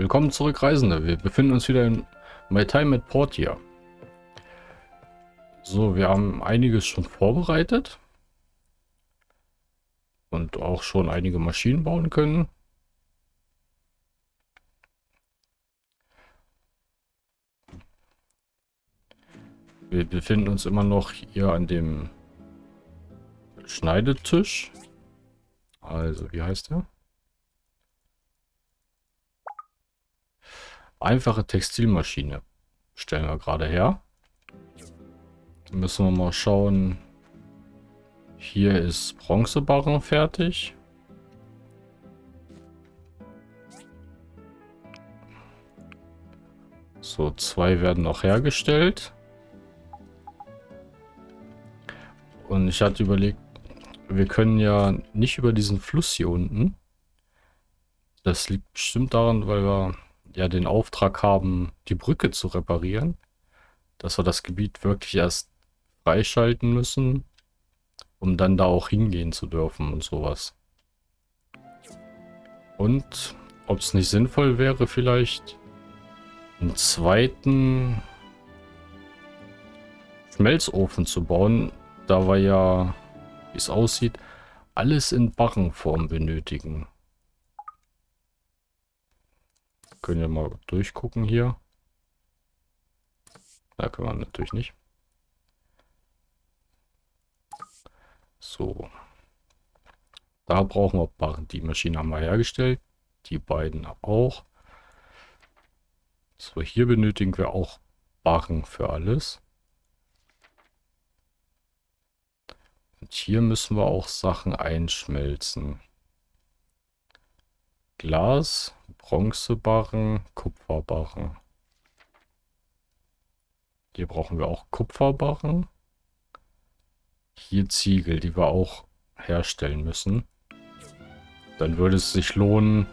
Willkommen zurück, Reisende. Wir befinden uns wieder in My Time at Portia. So, wir haben einiges schon vorbereitet. Und auch schon einige Maschinen bauen können. Wir befinden uns immer noch hier an dem Schneidetisch. Also, wie heißt der? Einfache Textilmaschine stellen wir gerade her. Müssen wir mal schauen. Hier ist Bronzebarren fertig. So, zwei werden noch hergestellt. Und ich hatte überlegt, wir können ja nicht über diesen Fluss hier unten. Das liegt bestimmt daran, weil wir ja den Auftrag haben, die Brücke zu reparieren. Dass wir das Gebiet wirklich erst freischalten müssen, um dann da auch hingehen zu dürfen und sowas. Und ob es nicht sinnvoll wäre, vielleicht einen zweiten Schmelzofen zu bauen, da wir ja, wie es aussieht, alles in Barrenform benötigen. Können wir mal durchgucken hier. Da können wir natürlich nicht. So. Da brauchen wir Barren. Die Maschine haben wir hergestellt. Die beiden auch. So, hier benötigen wir auch Barren für alles. Und hier müssen wir auch Sachen einschmelzen. Glas, Bronzebarren, Kupferbarren. Hier brauchen wir auch Kupferbarren. Hier Ziegel, die wir auch herstellen müssen. Dann würde es sich lohnen,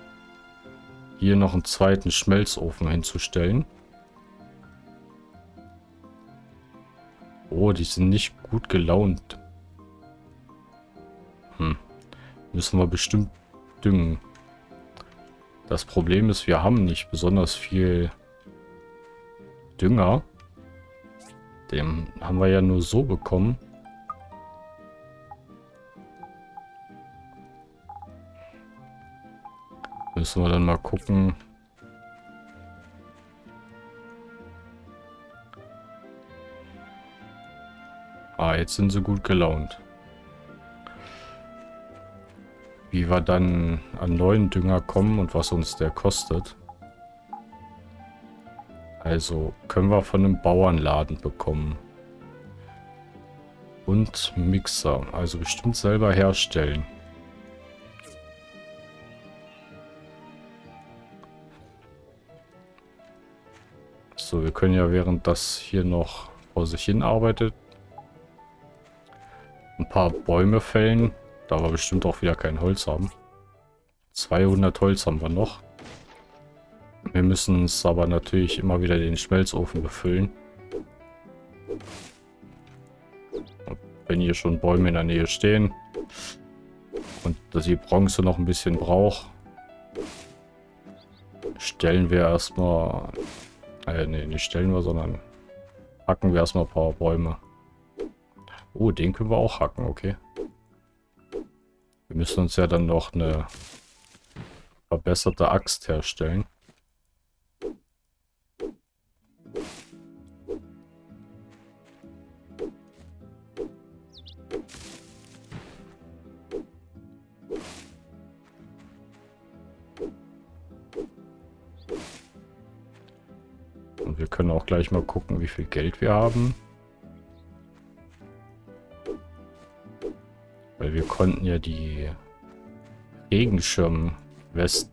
hier noch einen zweiten Schmelzofen hinzustellen. Oh, die sind nicht gut gelaunt. Hm. Müssen wir bestimmt düngen. Das Problem ist, wir haben nicht besonders viel Dünger. Den haben wir ja nur so bekommen. Müssen wir dann mal gucken. Ah, jetzt sind sie gut gelaunt. Wie wir dann an neuen Dünger kommen und was uns der kostet. Also können wir von einem Bauernladen bekommen. Und Mixer. Also bestimmt selber herstellen. So, wir können ja während das hier noch vor sich hin arbeitet ein paar Bäume fällen. Da wir bestimmt auch wieder kein Holz haben. 200 Holz haben wir noch. Wir müssen es aber natürlich immer wieder den Schmelzofen befüllen. Wenn hier schon Bäume in der Nähe stehen und dass die Bronze noch ein bisschen braucht, stellen wir erstmal, äh, nee, nicht stellen wir, sondern hacken wir erstmal ein paar Bäume. Oh, den können wir auch hacken, okay. Wir müssen uns ja dann noch eine verbesserte Axt herstellen. Und wir können auch gleich mal gucken, wie viel Geld wir haben. Weil wir konnten ja die Regenschirm-West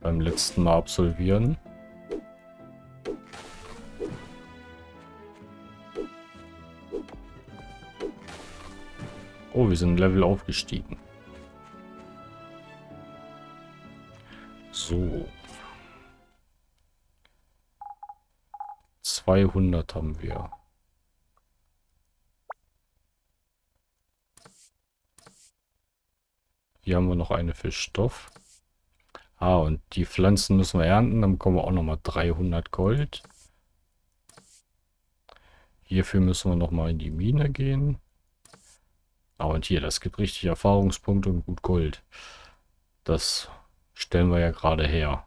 beim letzten Mal absolvieren. Oh, wir sind Level aufgestiegen. So. 200 haben wir. Hier haben wir noch eine für Stoff. Ah, und die Pflanzen müssen wir ernten. Dann bekommen wir auch nochmal 300 Gold. Hierfür müssen wir nochmal in die Mine gehen. Ah, und hier, das gibt richtig Erfahrungspunkte und gut Gold. Das stellen wir ja gerade her.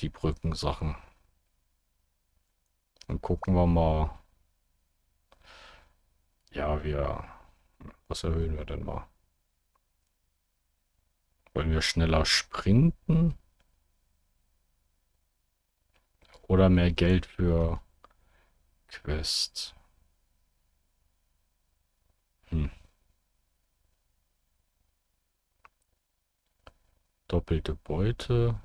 Die Brückensachen. Dann gucken wir mal. Ja, wir... Was erhöhen wir denn mal? Wollen wir schneller sprinten? Oder mehr Geld für Quest? Hm. Doppelte Beute.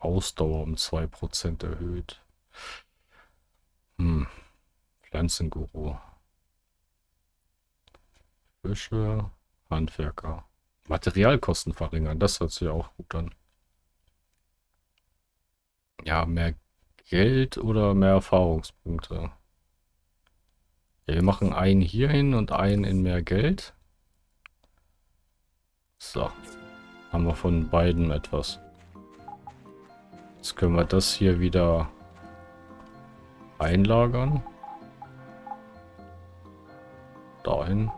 Ausdauer um 2% erhöht. Hm. Pflanzenguru. Fische, Handwerker. Materialkosten verringern, das hört sich auch gut an. Ja, mehr Geld oder mehr Erfahrungspunkte? Ja, wir machen einen hier hin und einen in mehr Geld. So. Haben wir von beiden etwas. Jetzt können wir das hier wieder einlagern. Dahin.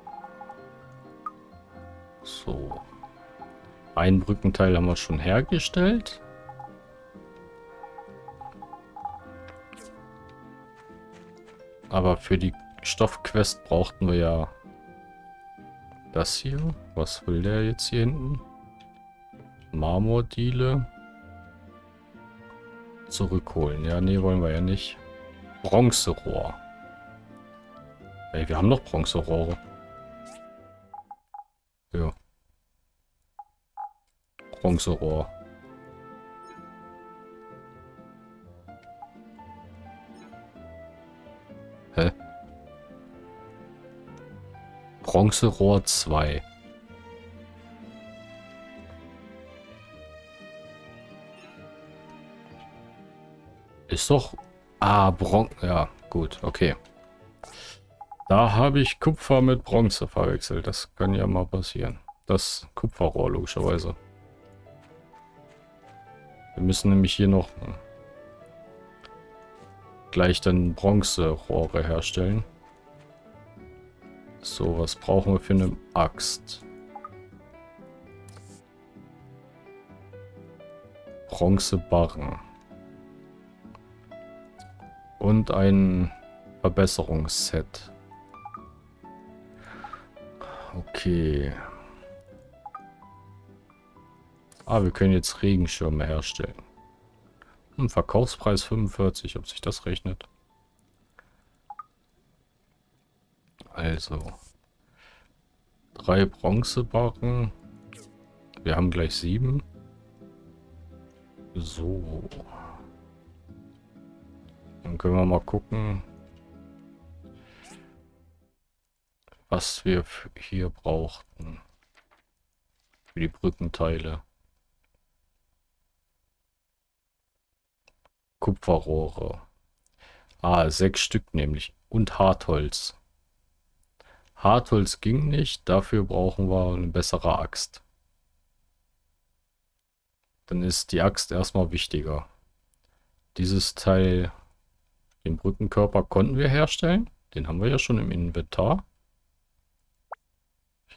So. Ein Brückenteil haben wir schon hergestellt. Aber für die Stoffquest brauchten wir ja das hier. Was will der jetzt hier hinten? Marmordiele zurückholen. Ja, nee, wollen wir ja nicht. Bronzerohr. Ey, wir haben noch Bronzerohre. Ja. Bronzerohr. Hä? Bronzerohr 2. Ist doch... Ah, Bron... Ja, gut, okay. Da habe ich Kupfer mit Bronze verwechselt. Das kann ja mal passieren. Das Kupferrohr, logischerweise. Wir müssen nämlich hier noch gleich dann Bronzerohre herstellen. So, was brauchen wir für eine Axt? Bronzebarren und ein Verbesserungsset. Okay. Ah, wir können jetzt Regenschirme herstellen. Hm, Verkaufspreis 45, ob sich das rechnet. Also. Drei Bronzebarren. Wir haben gleich sieben. So. Dann können wir mal gucken, was wir hier brauchten. Für die Brückenteile. Kupferrohre. Ah, sechs Stück nämlich. Und Hartholz. Hartholz ging nicht, dafür brauchen wir eine bessere Axt. Dann ist die Axt erstmal wichtiger. Dieses Teil den Brückenkörper konnten wir herstellen. Den haben wir ja schon im Inventar.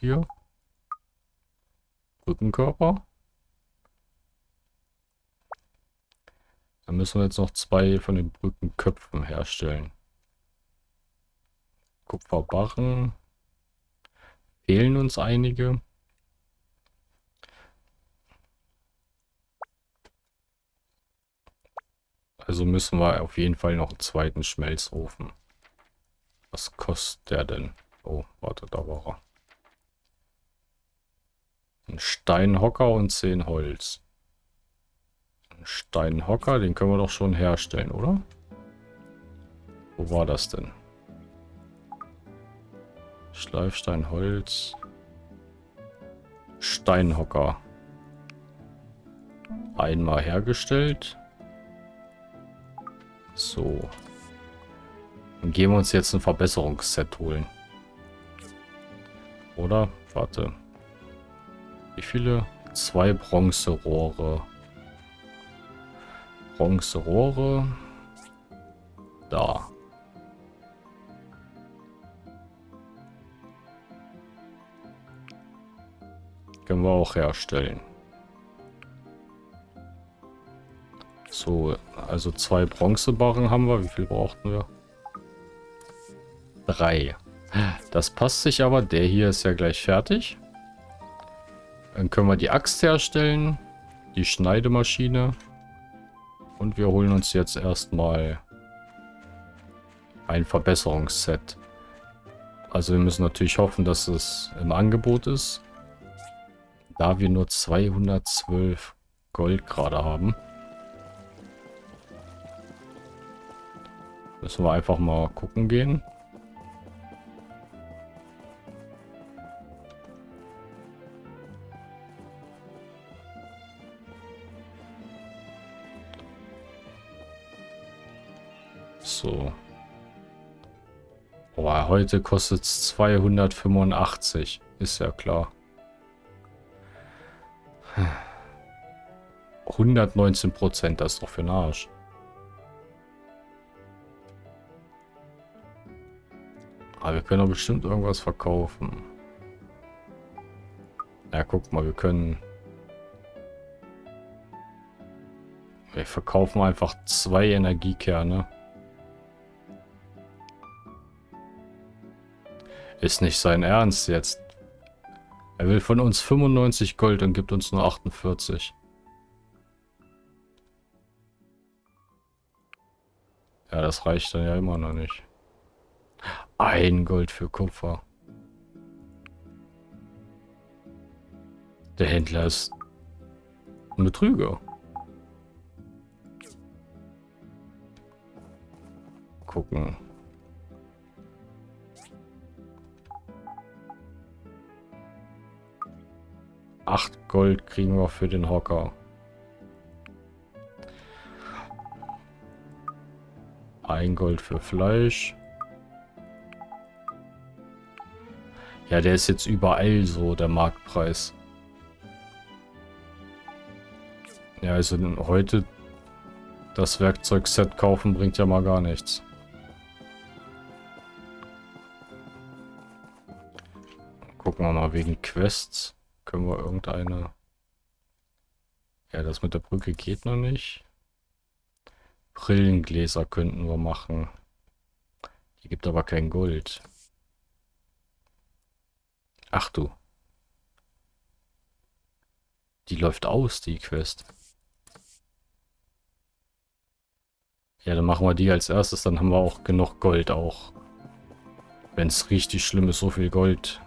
Hier. Brückenkörper. Dann müssen wir jetzt noch zwei von den Brückenköpfen herstellen. Kupferbarren. Fehlen uns einige. Also müssen wir auf jeden Fall noch einen zweiten Schmelzofen. Was kostet der denn? Oh, warte, da war er. Ein Steinhocker und 10 Holz. Ein Steinhocker, den können wir doch schon herstellen, oder? Wo war das denn? Schleifstein, Holz. Steinhocker. Einmal hergestellt. So. Dann gehen wir uns jetzt ein Verbesserungsset holen. Oder? Warte. Wie viele? Zwei Bronzerohre. Bronzerohre. Da. Können wir auch herstellen. So, also zwei Bronzebarren haben wir. Wie viel brauchten wir? Drei. Das passt sich aber. Der hier ist ja gleich fertig. Dann können wir die Axt herstellen. Die Schneidemaschine. Und wir holen uns jetzt erstmal ein Verbesserungsset. Also wir müssen natürlich hoffen, dass es im Angebot ist. Da wir nur 212 Gold gerade haben. Müssen wir einfach mal gucken gehen. So. Boah, heute kostet es 285. Ist ja klar. 119 Prozent, das ist doch für den Arsch. Aber wir können doch bestimmt irgendwas verkaufen. Ja, guck mal, wir können... Wir verkaufen einfach zwei Energiekerne. Ist nicht sein Ernst jetzt. Er will von uns 95 Gold und gibt uns nur 48. Ja, das reicht dann ja immer noch nicht. Ein Gold für Kupfer. Der Händler ist ein Betrüger. Gucken. Gold kriegen wir für den Hocker. Ein Gold für Fleisch. Ja, der ist jetzt überall so, der Marktpreis. Ja, also heute das Werkzeugset kaufen bringt ja mal gar nichts. Gucken wir mal wegen Quests. Können wir irgendeine... Ja, das mit der Brücke geht noch nicht. Brillengläser könnten wir machen. Die gibt aber kein Gold. Ach du. Die läuft aus, die Quest. Ja, dann machen wir die als erstes, dann haben wir auch genug Gold auch. Wenn es richtig schlimm ist, so viel Gold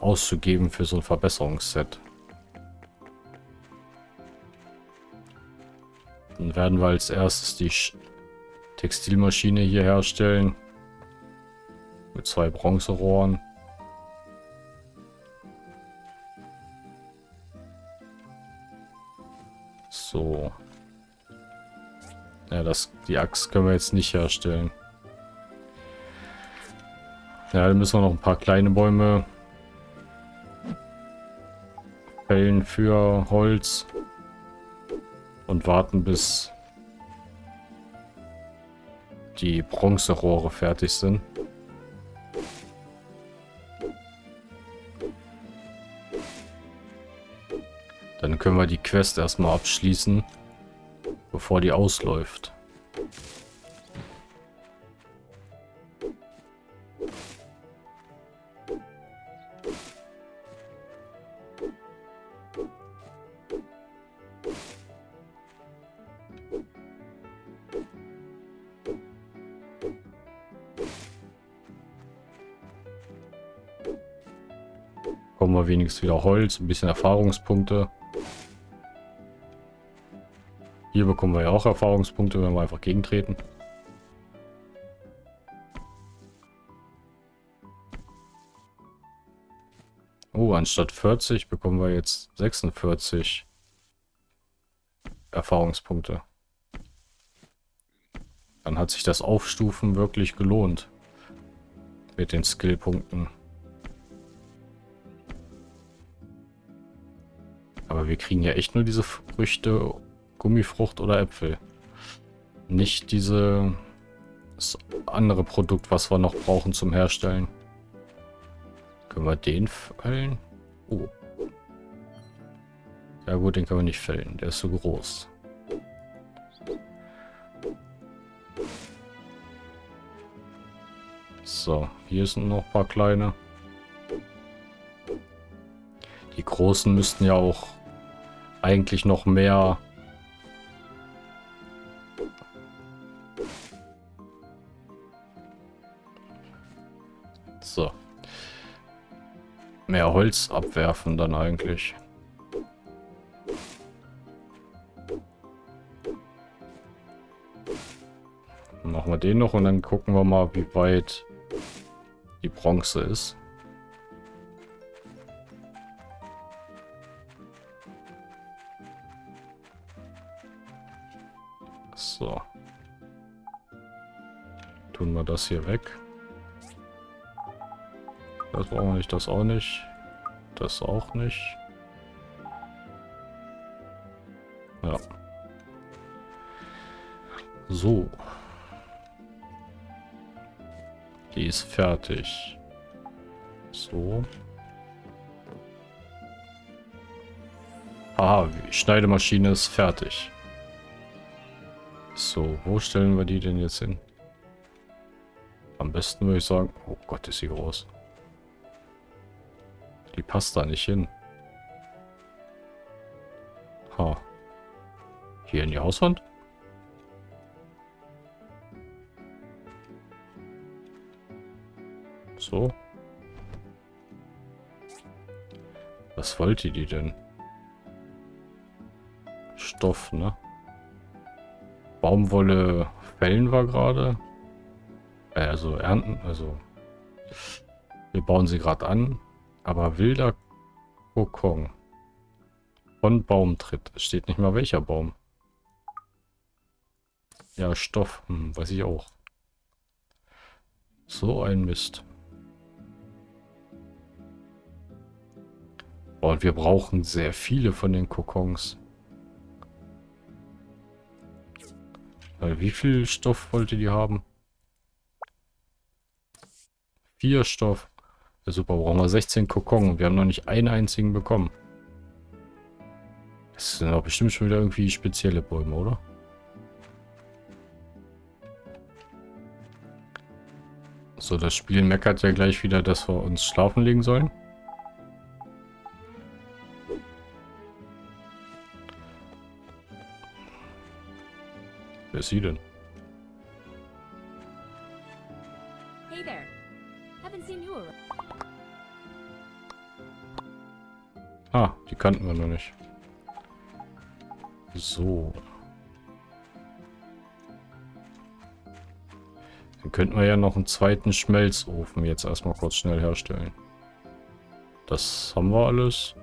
auszugeben für so ein Verbesserungsset. Dann werden wir als erstes die Textilmaschine hier herstellen. Mit zwei Bronzerohren. So. Ja, das, die Axt können wir jetzt nicht herstellen. Ja, dann müssen wir noch ein paar kleine Bäume fällen für Holz und warten bis die Bronzerohre fertig sind. Dann können wir die Quest erstmal abschließen, bevor die ausläuft. Wenigstens wieder Holz, ein bisschen Erfahrungspunkte. Hier bekommen wir ja auch Erfahrungspunkte, wenn wir einfach gegentreten. Oh, anstatt 40 bekommen wir jetzt 46 Erfahrungspunkte. Dann hat sich das Aufstufen wirklich gelohnt. Mit den Skillpunkten. Aber wir kriegen ja echt nur diese Früchte, Gummifrucht oder Äpfel. Nicht diese das andere Produkt, was wir noch brauchen zum Herstellen. Können wir den fällen? Oh. Ja gut, den können wir nicht fällen. Der ist so groß. So, hier sind noch ein paar kleine. Die großen müssten ja auch eigentlich noch mehr So. Mehr Holz abwerfen dann eigentlich. Machen wir den noch und dann gucken wir mal, wie weit die Bronze ist. Das hier weg. Das brauchen wir nicht, das auch nicht. Das auch nicht. Ja. So. Die ist fertig. So. Aha, die Schneidemaschine ist fertig. So, wo stellen wir die denn jetzt hin? Am besten würde ich sagen... Oh Gott, ist sie groß. Die passt da nicht hin. Ha. Hier in die Hauswand? So. Was wollte die denn? Stoff, ne? Baumwolle fällen wir gerade. Äh, also ernten, also wir bauen sie gerade an. Aber wilder Kokon. Von Baumtritt. Es steht nicht mal welcher Baum. Ja, Stoff. Hm, weiß ich auch. So ein Mist. und wir brauchen sehr viele von den Kokons. Weil wie viel Stoff wollte die haben? Vier Stoff. Ja, super, brauchen wir 16 Kokon. Wir haben noch nicht einen einzigen bekommen. Das sind doch bestimmt schon wieder irgendwie spezielle Bäume, oder? So, das Spiel meckert ja gleich wieder, dass wir uns schlafen legen sollen. Wer ist sie denn? Ah, die kannten wir noch nicht. So. Dann könnten wir ja noch einen zweiten Schmelzofen jetzt erstmal kurz schnell herstellen. Das haben wir alles.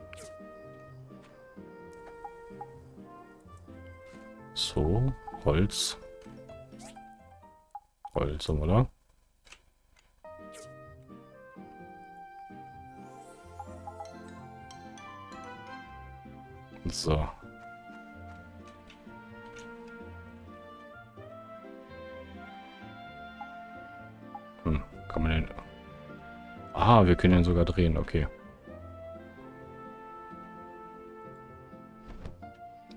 So, Holz. Holz haben wir da. So. Hm, kann man den... Ah, wir können den sogar drehen, okay.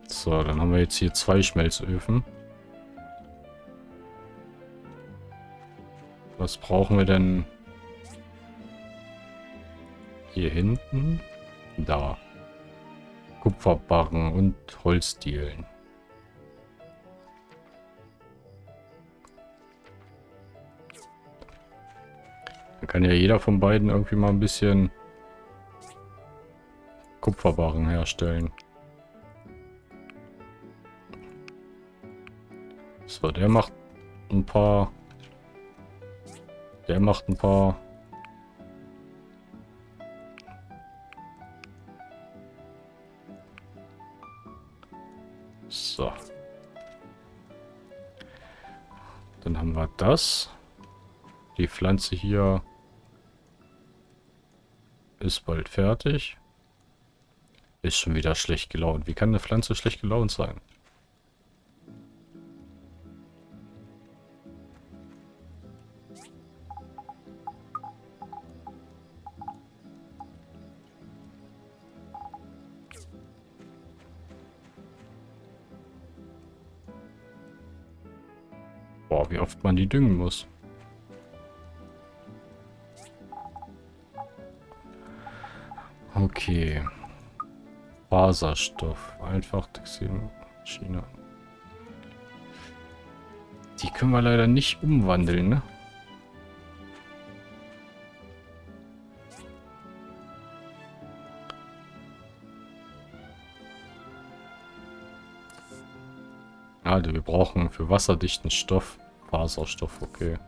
So, dann haben wir jetzt hier zwei Schmelzöfen. Was brauchen wir denn hier hinten? Da. Kupferbarren und Holzdielen. Dann kann ja jeder von beiden irgendwie mal ein bisschen Kupferbarren herstellen. So, der macht ein paar... Der macht ein paar... das. Die Pflanze hier ist bald fertig. Ist schon wieder schlecht gelaunt. Wie kann eine Pflanze schlecht gelaunt sein? Düngen muss. Okay. Faserstoff. Einfach Textilmaschine. Die können wir leider nicht umwandeln, ne? Also wir brauchen für wasserdichten Stoff Faserstoff, okay.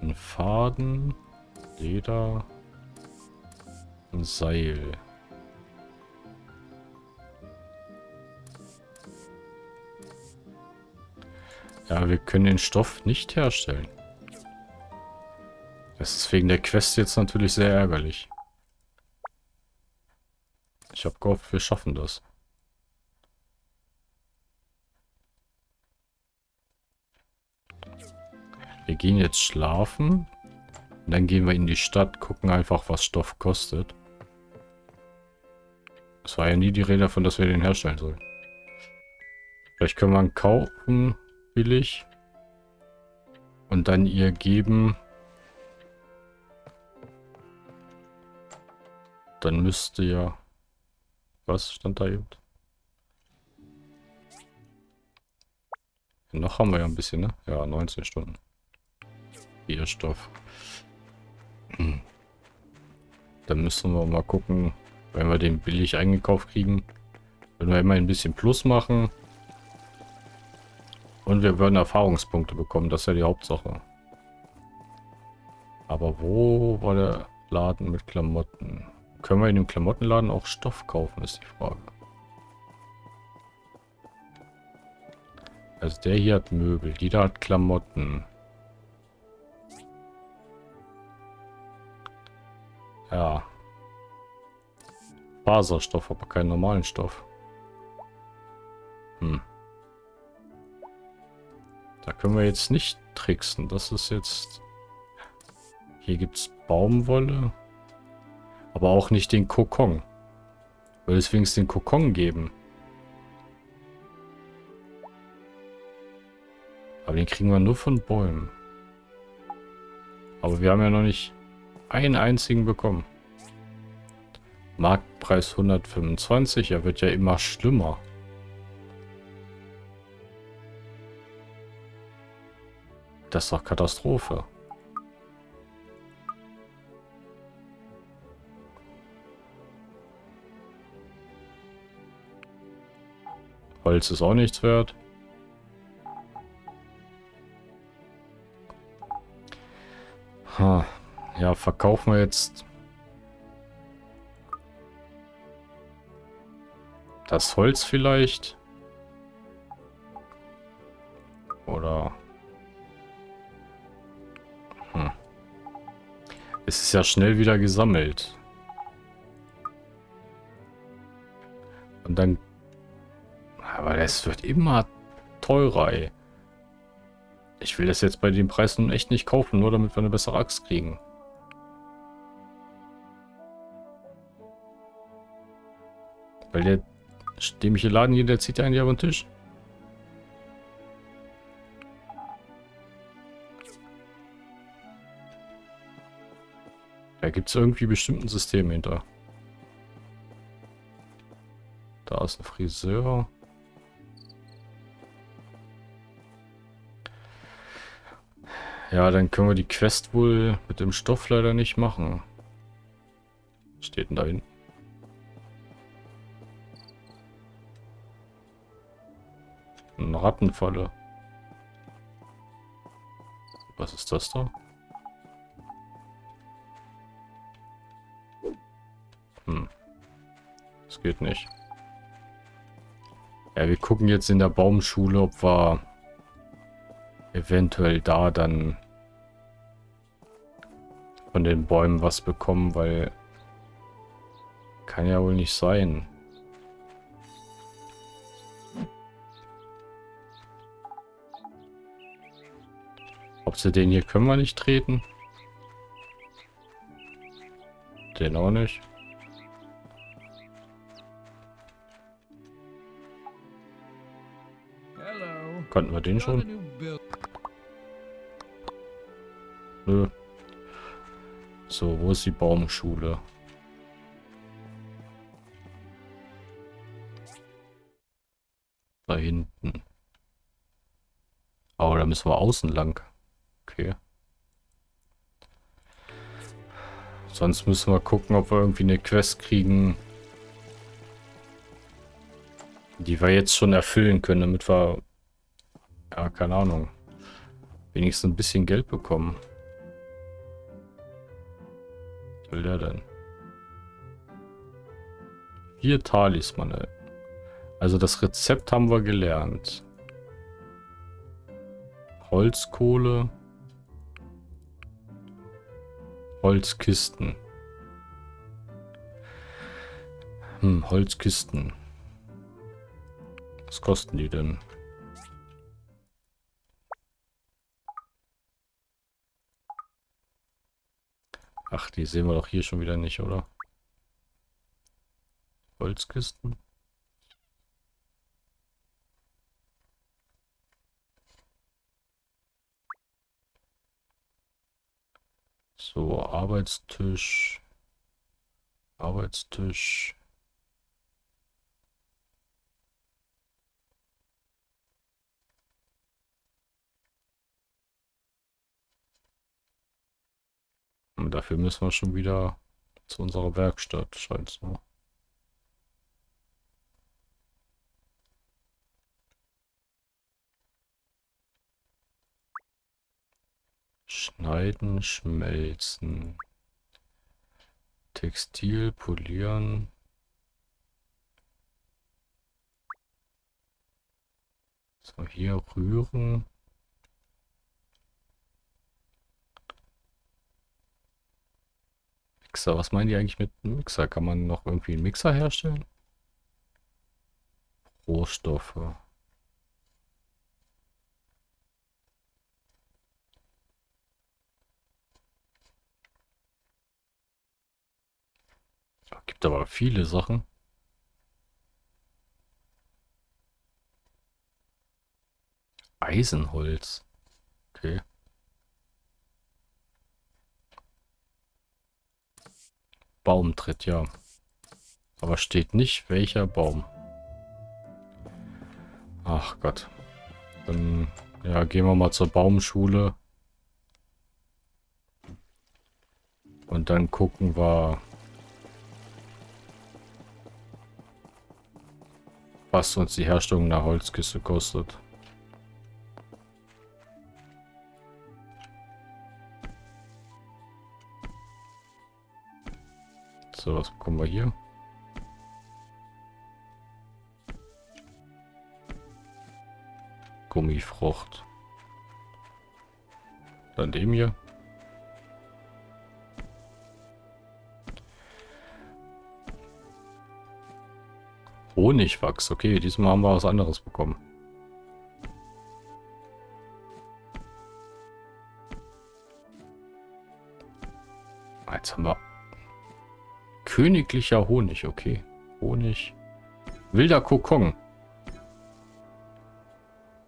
Ein Faden, Leder, ein Seil. Ja, wir können den Stoff nicht herstellen. Das ist wegen der Quest jetzt natürlich sehr ärgerlich. Ich habe gehofft, wir schaffen das. Gehen jetzt schlafen. Und dann gehen wir in die Stadt, gucken einfach, was Stoff kostet. Es war ja nie die Rede davon, dass wir den herstellen sollen. Vielleicht können wir ihn kaufen, billig. Und dann ihr geben. Dann müsste ja... Was stand da eben? Noch haben wir ja ein bisschen, ne? Ja, 19 Stunden. Bierstoff. Hm. Dann müssen wir mal gucken, wenn wir den billig eingekauft kriegen. Wenn wir immer ein bisschen Plus machen. Und wir würden Erfahrungspunkte bekommen, das ist ja die Hauptsache. Aber wo war der Laden mit Klamotten? Können wir in dem Klamottenladen auch Stoff kaufen, ist die Frage. Also der hier hat Möbel, die da hat Klamotten. Ja. Faserstoff, aber keinen normalen Stoff. Hm. Da können wir jetzt nicht tricksen. Das ist jetzt... Hier gibt es Baumwolle. Aber auch nicht den Kokon. Will es wenigstens den Kokon geben. Aber den kriegen wir nur von Bäumen. Aber wir haben ja noch nicht einen einzigen bekommen. Marktpreis 125, er wird ja immer schlimmer. Das ist doch Katastrophe. Holz ist auch nichts wert. Ha. Ja, verkaufen wir jetzt das Holz vielleicht. Oder... Hm. Es ist ja schnell wieder gesammelt. Und dann... Aber es wird immer teurer, ey. Ich will das jetzt bei den Preisen echt nicht kaufen, nur damit wir eine bessere Axt kriegen. Weil der dämliche Laden hier, der zieht ja eigentlich auf den Tisch. Da gibt es irgendwie bestimmt ein System hinter. Da ist ein Friseur. Ja, dann können wir die Quest wohl mit dem Stoff leider nicht machen. Was steht denn da hinten? Rattenfalle. Was ist das da? Hm. Das geht nicht. Ja, wir gucken jetzt in der Baumschule, ob wir eventuell da dann von den Bäumen was bekommen, weil kann ja wohl nicht sein. Sie den hier können wir nicht treten? Den auch nicht. Konnten wir den schon? Nö. So, wo ist die Baumschule? Da hinten. Oh, da müssen wir außen lang. Okay. Sonst müssen wir gucken, ob wir irgendwie eine Quest kriegen, die wir jetzt schon erfüllen können, damit wir, ja, keine Ahnung, wenigstens ein bisschen Geld bekommen. Was will der denn? Vier Talismane. Also das Rezept haben wir gelernt. Holzkohle. Holzkisten. Hm, Holzkisten. Was kosten die denn? Ach, die sehen wir doch hier schon wieder nicht, oder? Holzkisten. So, Arbeitstisch. Arbeitstisch. Und dafür müssen wir schon wieder zu unserer Werkstatt, scheint so. Schneiden, schmelzen. Textil, polieren. So, hier rühren. Mixer, was meinen die eigentlich mit Mixer? Kann man noch irgendwie einen Mixer herstellen? Rohstoffe. Gibt aber viele Sachen. Eisenholz. Okay. Baumtritt, ja. Aber steht nicht, welcher Baum. Ach Gott. Dann ja, gehen wir mal zur Baumschule. Und dann gucken wir, was uns die Herstellung einer Holzkiste kostet. So, was bekommen wir hier? Gummifrucht. Dann dem hier. Honigwachs. Okay, diesmal haben wir was anderes bekommen. Jetzt haben wir königlicher Honig. Okay, Honig. Wilder Kokon.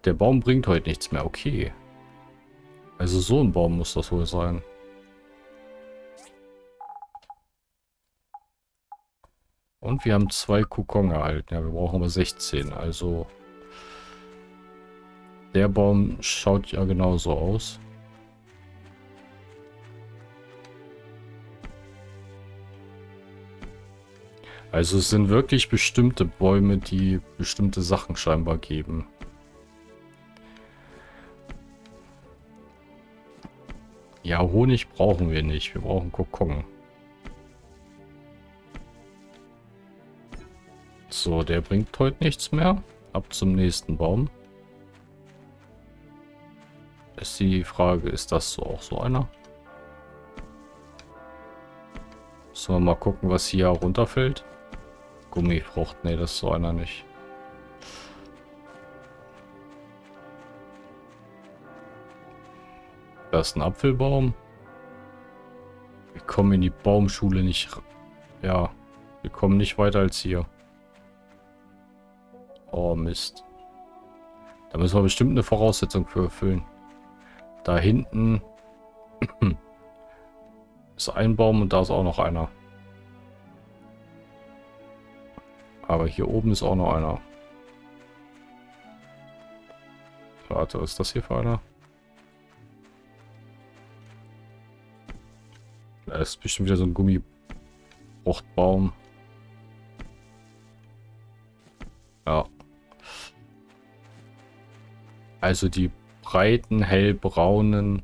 Der Baum bringt heute nichts mehr. Okay. Also so ein Baum muss das wohl sein. Und wir haben zwei Kokon erhalten. Ja, wir brauchen aber 16. Also der Baum schaut ja genauso aus. Also es sind wirklich bestimmte Bäume, die bestimmte Sachen scheinbar geben. Ja, Honig brauchen wir nicht. Wir brauchen Kokon. So, der bringt heute nichts mehr. Ab zum nächsten Baum. Ist die Frage, ist das so auch so einer? Wir mal gucken, was hier runterfällt? Gummifrucht. Ne, das ist so einer nicht. Da ist ein Apfelbaum. Wir kommen in die Baumschule nicht... Ja, wir kommen nicht weiter als hier. Oh, Mist. Da müssen wir bestimmt eine Voraussetzung für erfüllen. Da hinten ist ein Baum und da ist auch noch einer. Aber hier oben ist auch noch einer. Warte, was ist das hier für einer? Da ist bestimmt wieder so ein Gummibruchtbaum. Also die breiten, hellbraunen,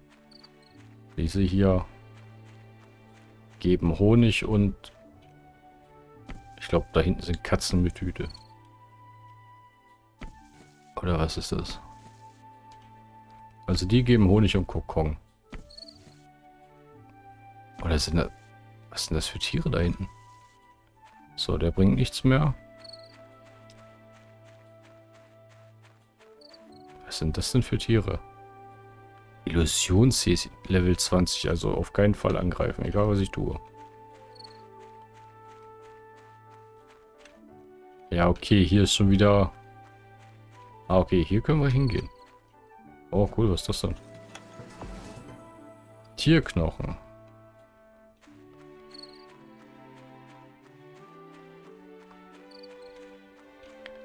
diese hier, geben Honig und ich glaube, da hinten sind Katzen mit Hüte. Oder was ist das? Also die geben Honig und Kokon. Oder sind das... Was sind das für Tiere da hinten? So, der bringt nichts mehr. Was sind das denn für Tiere? Illusions Level 20, also auf keinen Fall angreifen, egal was ich tue. Ja, okay, hier ist schon wieder... Ah, okay, hier können wir hingehen. Oh, cool, was ist das denn? Tierknochen.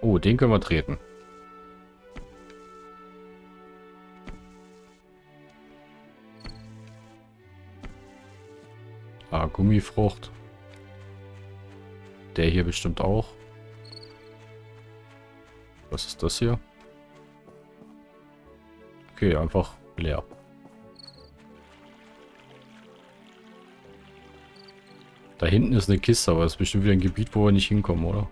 Oh, den können wir treten. Ah, Gummifrucht. Der hier bestimmt auch. Was ist das hier? Okay, einfach leer. Da hinten ist eine Kiste, aber das ist bestimmt wieder ein Gebiet, wo wir nicht hinkommen, oder?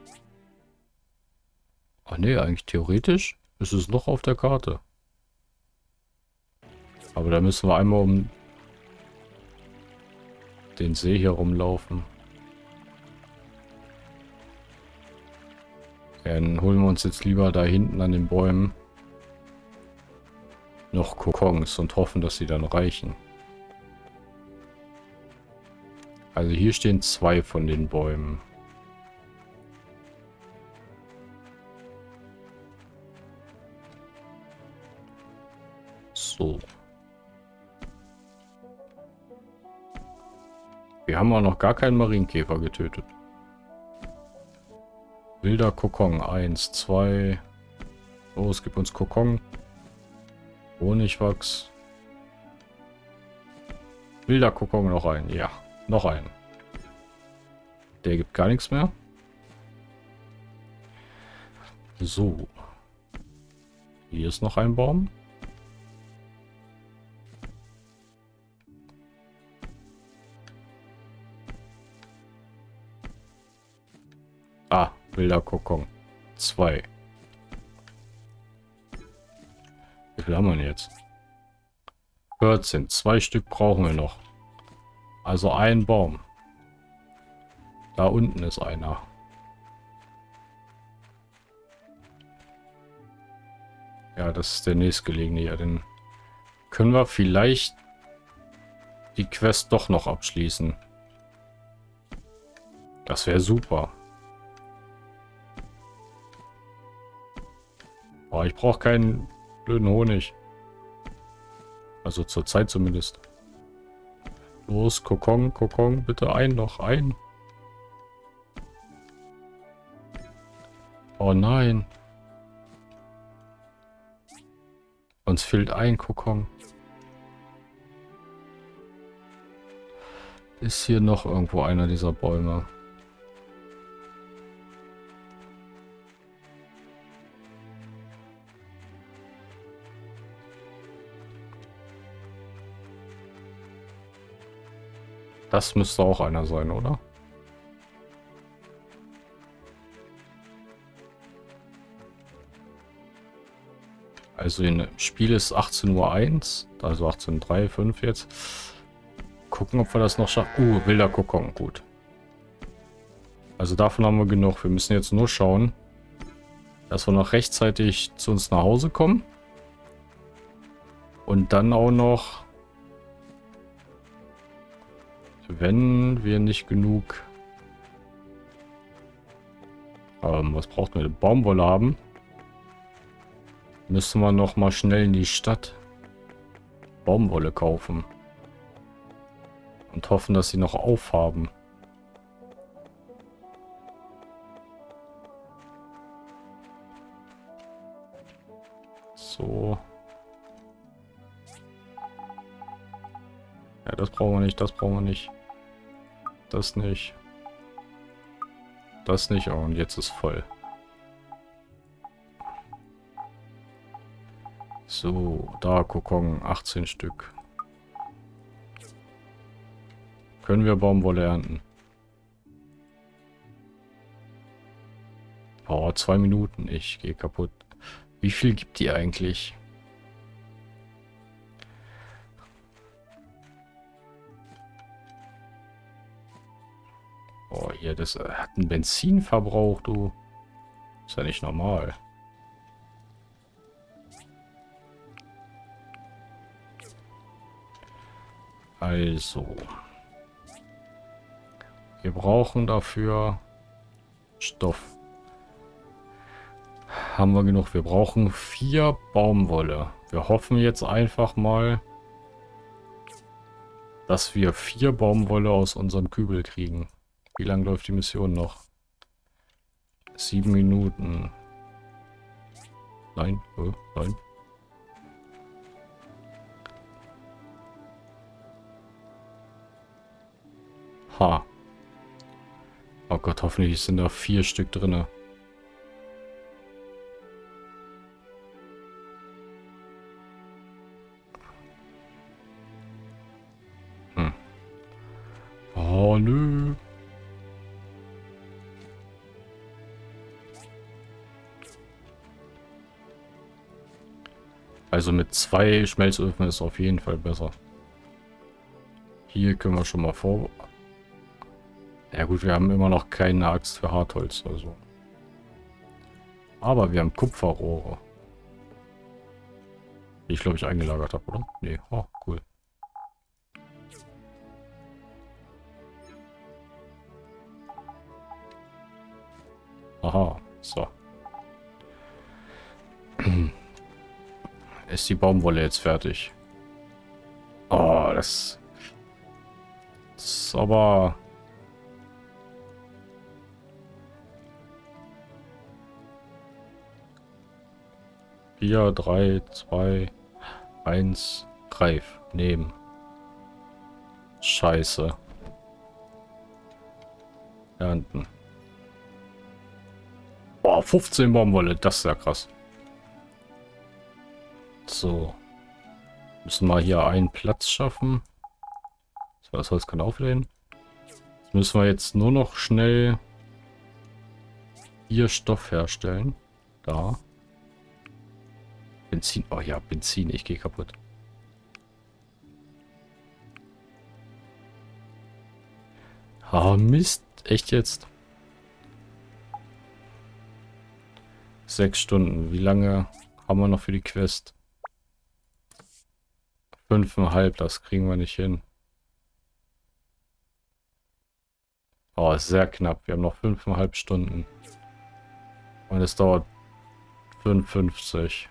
Ach nee, eigentlich theoretisch ist es noch auf der Karte. Aber da müssen wir einmal um den See hier rumlaufen. Dann holen wir uns jetzt lieber da hinten an den Bäumen noch Kokons und hoffen, dass sie dann reichen. Also hier stehen zwei von den Bäumen. So. Wir haben auch noch gar keinen Marienkäfer getötet. Wilder Kokon. Eins, zwei. Es gibt uns Kokon. Honigwachs. Wilder Kokon noch ein. Ja, noch ein. Der gibt gar nichts mehr. So. Hier ist noch ein Baum. Wilder Kokon. Zwei. Wie viel haben wir denn jetzt? 14. Zwei Stück brauchen wir noch. Also ein Baum. Da unten ist einer. Ja, das ist der nächstgelegene hier. Den können wir vielleicht die Quest doch noch abschließen. Das wäre super. Oh, ich brauche keinen blöden Honig. Also zur Zeit zumindest. Los, Kokon, Kokon, bitte ein noch, ein. Oh nein. Uns fehlt ein Kokon. Ist hier noch irgendwo einer dieser Bäume? Das müsste auch einer sein, oder? Also im Spiel ist 18.01 Uhr, also 18.03, 5 jetzt. Gucken, ob wir das noch schaffen. Uh, wilder Kokon, gut. Also davon haben wir genug. Wir müssen jetzt nur schauen, dass wir noch rechtzeitig zu uns nach Hause kommen. Und dann auch noch, wenn wir nicht genug, ähm, was braucht man, Baumwolle haben, müssen wir noch mal schnell in die Stadt Baumwolle kaufen. Und hoffen, dass sie noch aufhaben. So. Ja, das brauchen wir nicht, das brauchen wir nicht. Das nicht. Das nicht, oh, und jetzt ist voll. So, da Kokon, 18 Stück. Können wir Baumwolle ernten? Oh, zwei Minuten. Ich gehe kaputt. Wie viel gibt die eigentlich? Hier, das äh, hat einen Benzinverbrauch, du. Ist ja nicht normal. Also. Wir brauchen dafür Stoff. Haben wir genug. Wir brauchen vier Baumwolle. Wir hoffen jetzt einfach mal, dass wir vier Baumwolle aus unserem Kübel kriegen. Wie lange läuft die Mission noch? Sieben Minuten. Nein, oh, nein. Ha. Oh Gott, hoffentlich sind da vier Stück drin. Also mit zwei Schmelzöfen ist auf jeden Fall besser. Hier können wir schon mal vor ja gut, wir haben immer noch keine Axt für Hartholz, also. Aber wir haben Kupferrohre. Die ich glaube ich eingelagert habe, oder? Nee, oh, cool. Aha, so. Ist die Baumwolle jetzt fertig? Oh, das... Das ist aber... 4, 3, 2, 1, greif, nehmen. Scheiße. Ernten. Boah, 15 Baumwolle, das ist ja krass. So. Müssen wir hier einen Platz schaffen. So, das Holz kann auflehnen. Jetzt müssen wir jetzt nur noch schnell hier Stoff herstellen. Da. Benzin. Oh ja, Benzin. Ich gehe kaputt. Ah, Mist. Echt jetzt? Sechs Stunden. Wie lange haben wir noch für die Quest? Fünfeinhalb. Das kriegen wir nicht hin. Oh, sehr knapp. Wir haben noch fünfeinhalb Stunden. Und es dauert 55.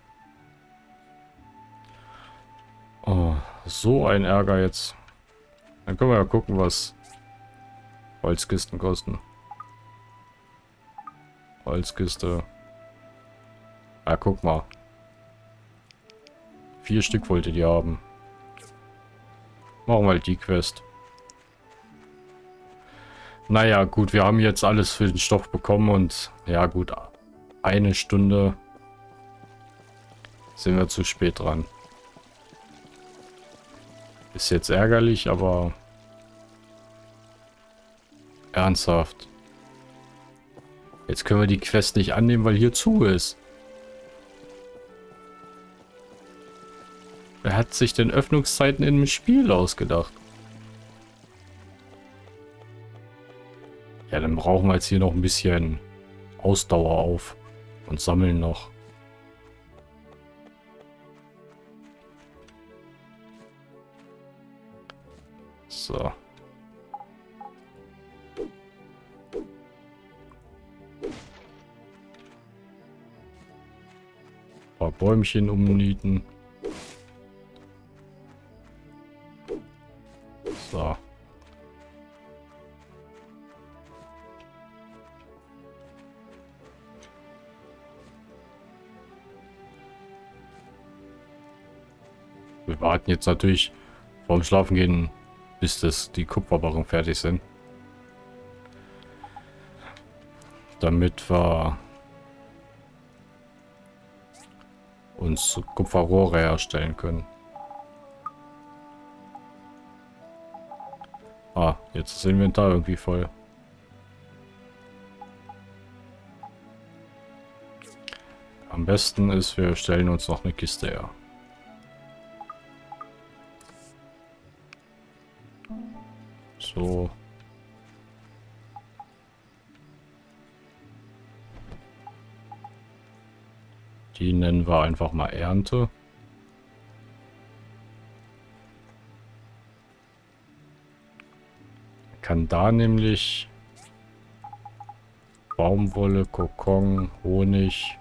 Oh, so ein Ärger jetzt. Dann können wir ja gucken, was Holzkisten kosten. Holzkiste. Ah, guck mal. Vier Stück wollte die haben. Machen wir halt die Quest. Naja, gut, wir haben jetzt alles für den Stoff bekommen und ja gut, eine Stunde sind wir zu spät dran. Ist jetzt ärgerlich, aber ernsthaft. Jetzt können wir die Quest nicht annehmen, weil hier zu ist. Wer hat sich denn Öffnungszeiten im Spiel ausgedacht? Ja, dann brauchen wir jetzt hier noch ein bisschen Ausdauer auf und sammeln noch. So. paar Bäumchen umnieten. So. Wir warten jetzt natürlich vorm Schlafengehen, bis das die Kupferbarren fertig sind. Damit wir uns Kupferrohre herstellen können. Ah, jetzt ist das Inventar irgendwie voll. Am besten ist, wir stellen uns noch eine Kiste her. So. Die nennen wir einfach mal Ernte. Kann da nämlich Baumwolle, Kokon, Honig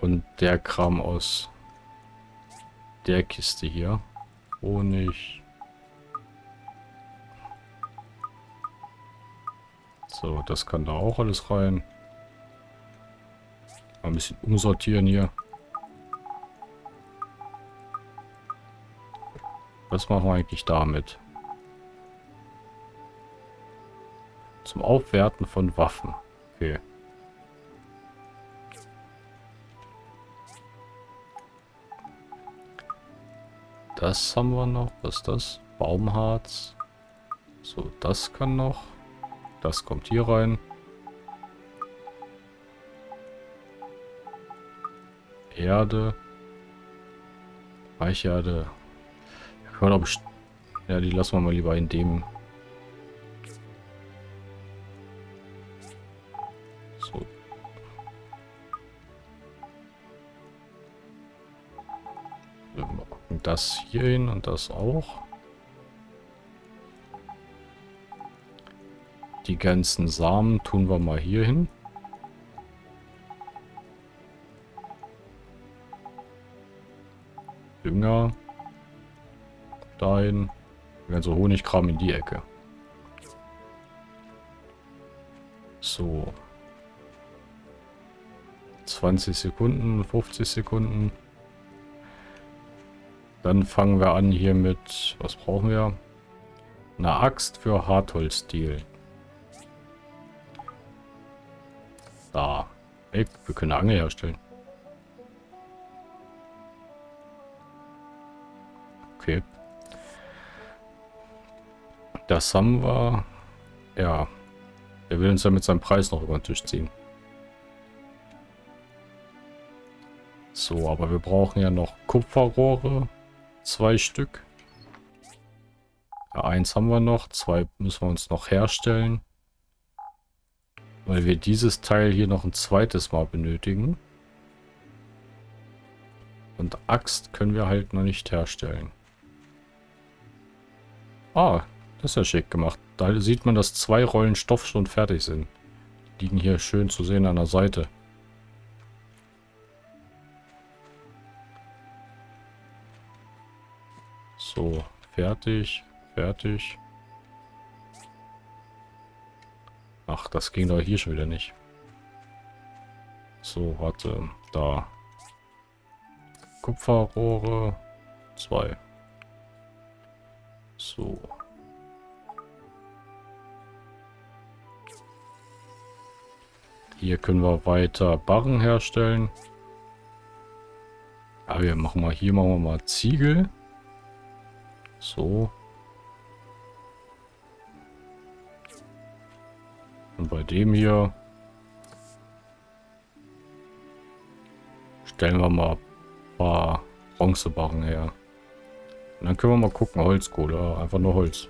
und der Kram aus der Kiste hier. Honig. So, das kann da auch alles rein. Mal ein bisschen umsortieren hier. Was machen wir eigentlich damit? Zum Aufwerten von Waffen. Okay. Das haben wir noch. Was ist das? Baumharz. So, das kann noch. Das kommt hier rein. Erde. Weicherde. Ja, die lassen wir mal lieber in dem. So. Das hier hin und das auch. Die ganzen Samen tun wir mal hier hin. Dünger. Dahin. Also Honigkram in die Ecke. So. 20 Sekunden, 50 Sekunden. Dann fangen wir an hier mit, was brauchen wir? Eine Axt für Hartholzstil. Da. Ey, wir können eine Angel herstellen. Okay. Das haben wir. Ja. Er will uns ja mit seinem Preis noch über den Tisch ziehen. So, aber wir brauchen ja noch Kupferrohre. Zwei Stück. Ja, eins haben wir noch. Zwei müssen wir uns noch herstellen. Weil wir dieses Teil hier noch ein zweites Mal benötigen. Und Axt können wir halt noch nicht herstellen. Ah, das ist ja schick gemacht. Da sieht man, dass zwei Rollen Stoff schon fertig sind. Die liegen hier schön zu sehen an der Seite. So, fertig, fertig. Ach, das ging doch hier schon wieder nicht. So, warte, da. Kupferrohre, zwei. So. Hier können wir weiter Barren herstellen. Aber wir machen mal hier machen wir mal Ziegel. So. Und bei dem hier stellen wir mal ein paar Bronzebarren her. Und dann können wir mal gucken, Holzkohle, einfach nur Holz.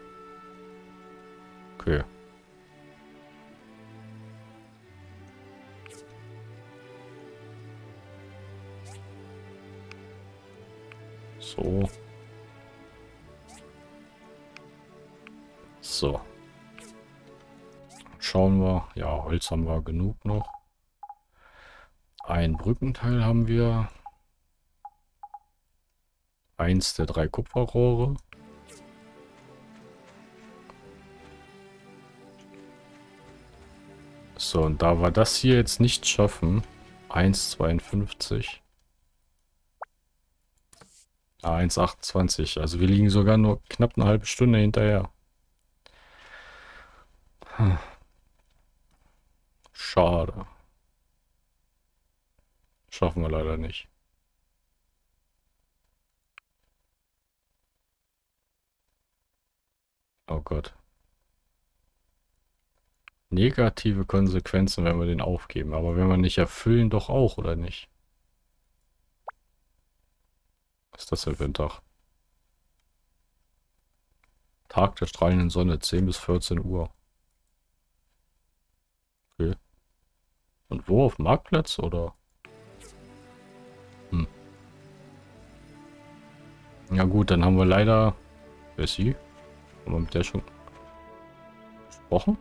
Okay. So. So. Schauen wir. Ja, Holz haben wir genug noch. Ein Brückenteil haben wir. Eins der drei Kupferrohre. So, und da wir das hier jetzt nicht schaffen, 1,52. Ah, 1,28. Also wir liegen sogar nur knapp eine halbe Stunde hinterher. Hm. Schade. Schaffen wir leider nicht. Oh Gott. Negative Konsequenzen, wenn wir den aufgeben. Aber wenn wir nicht erfüllen, doch auch, oder nicht? Was ist das denn für ein Tag? Tag der strahlenden Sonne, 10 bis 14 Uhr. Okay. Und wo? Auf Marktplatz, oder? Hm. Ja gut, dann haben wir leider... Wer ist sie? Haben wir mit der schon gesprochen?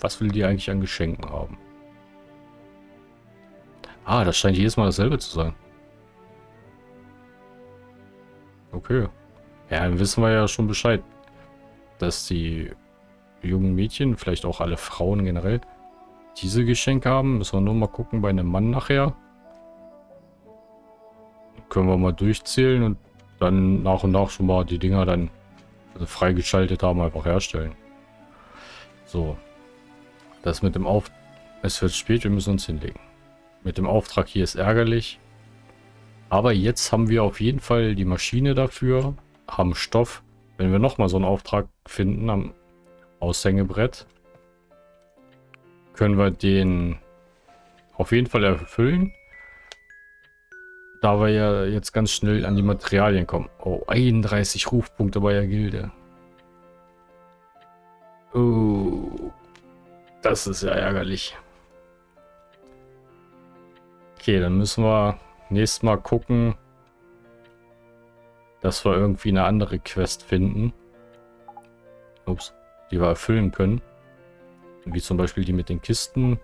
Was will die eigentlich an Geschenken haben? Ah, das scheint jedes Mal dasselbe zu sein. Okay. Ja, dann wissen wir ja schon Bescheid. Dass die jungen Mädchen, vielleicht auch alle Frauen generell, diese Geschenke haben. Müssen wir nur mal gucken bei einem Mann nachher. Können wir mal durchzählen und dann nach und nach schon mal die Dinger dann also freigeschaltet haben, einfach herstellen. So. Das mit dem Auf... Es wird spät, wir müssen uns hinlegen. Mit dem Auftrag hier ist ärgerlich. Aber jetzt haben wir auf jeden Fall die Maschine dafür, haben Stoff. Wenn wir nochmal so einen Auftrag finden am Aushängebrett, können wir den auf jeden Fall erfüllen. Da wir ja jetzt ganz schnell an die Materialien kommen. Oh, 31 Rufpunkte bei der Gilde. Oh, das ist ja ärgerlich. Okay, dann müssen wir nächstes Mal gucken, dass wir irgendwie eine andere Quest finden. Ups, die wir erfüllen können. Wie zum Beispiel die mit den Kisten.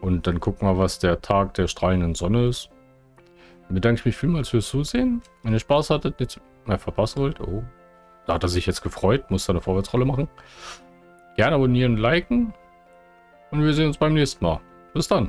Und dann gucken wir, was der Tag der strahlenden Sonne ist. Dann bedanke ich mich vielmals fürs Zusehen. Wenn ihr Spaß hattet, nicht mehr verpassen wollt. Oh, da hat er sich jetzt gefreut. Muss da eine Vorwärtsrolle machen. Gerne abonnieren, liken. Und wir sehen uns beim nächsten Mal. Bis dann.